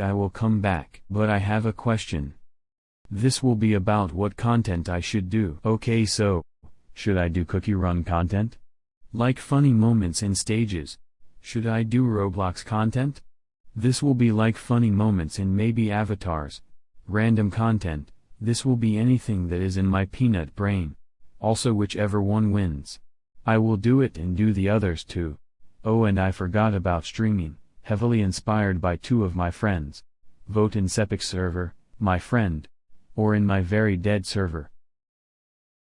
I will come back. But I have a question. This will be about what content I should do. Okay so, should I do cookie run content? Like funny moments and stages. Should I do Roblox content? This will be like funny moments and maybe avatars. Random content, this will be anything that is in my peanut brain. Also whichever one wins. I will do it and do the others too. Oh and I forgot about streaming, heavily inspired by two of my friends. Vote in Sepix server, my friend. Or in my very dead server.